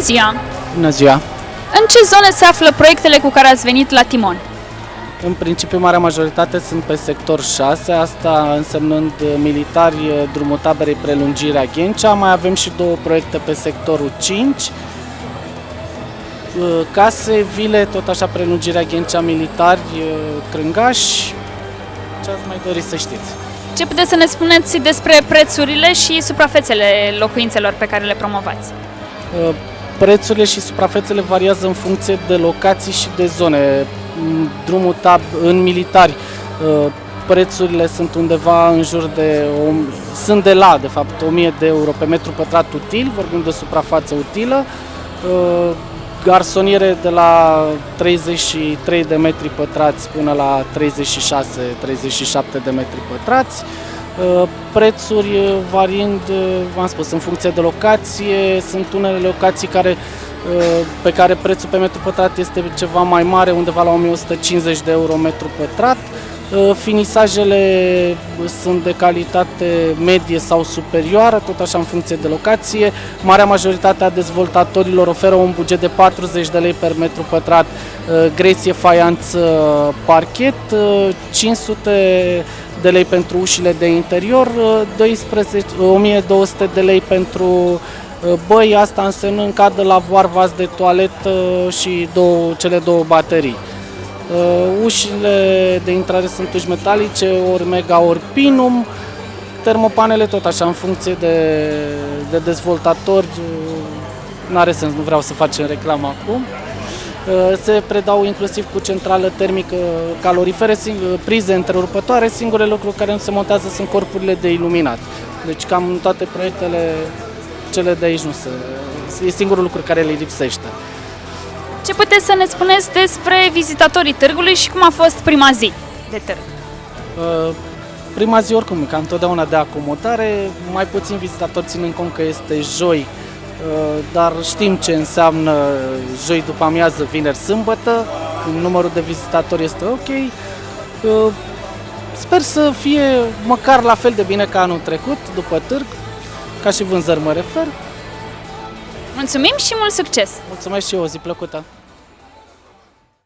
Bună ziua! Bună ziua! În ce zone se află proiectele cu care ați venit la Timon? În principiu, marea majoritate sunt pe sector 6, asta însemnând uh, militari, uh, drumul taberei prelungirea Ghencea. Mai avem și două proiecte pe sectorul 5, uh, case, vile, tot așa prelungirea Ghencea militari, crângași. Ce ați mai dori să știți? Ce puteți să ne spuneți despre prețurile și suprafețele locuințelor pe care le promovați? Prețurile și suprafețele variază în funcție de locații și de zone. Drumul tab în militari prețurile sunt undeva în jur de, sunt de la, de fapt, 1000 de euro pe metru pătrat util, vorbim de suprafață utilă, garsoniere de la 33 de metri pătrați până la 36-37 de metri pătrați, Uh, prețuri uh, variind, uh, v-am spus, în funcție de locație. Sunt unele locații care, pe care prețul pe metru pătrat este ceva mai mare, undeva la 1150 de euro metru pătrat. Finisajele sunt de calitate medie sau superioară, tot așa în funcție de locație. Marea majoritate a dezvoltatorilor oferă un buget de 40 de lei per metru pătrat, greție, faianță, parchet, 500 de lei pentru ușile de interior, 12, 1200 de lei pentru uh, băi, asta însemnând cadă la voar, vas de toaletă și două, cele două baterii. Uh, ușile de intrare sunt uși metalice, ori mega, ori pinum, termopanele tot așa în funcție de, de dezvoltatori, uh, n-are sens, nu vreau să facem reclamă acum. Uh, se predau inclusiv cu centrală termică calorifere, prize întrerupătoare, singurele lucruri care nu se montează sunt corpurile de iluminat. Deci cam în toate proiectele, cele de aici nu se... E singurul lucru care le lipsește. Ce puteți să ne spuneți despre vizitatorii târgului și cum a fost prima zi de târg? Uh, prima zi oricum, ca întotdeauna de acomodare, mai puțin vizitatori ținând cont că este joi, Uh, dar știm ce înseamnă joi după amiază, vineri, sâmbătă, numărul de vizitatori este ok. Uh, sper să fie măcar la fel de bine ca anul trecut, după târg, ca și vânzări mă refer. Mulțumim și mult succes! Mulțumesc și eu, o zi plăcută!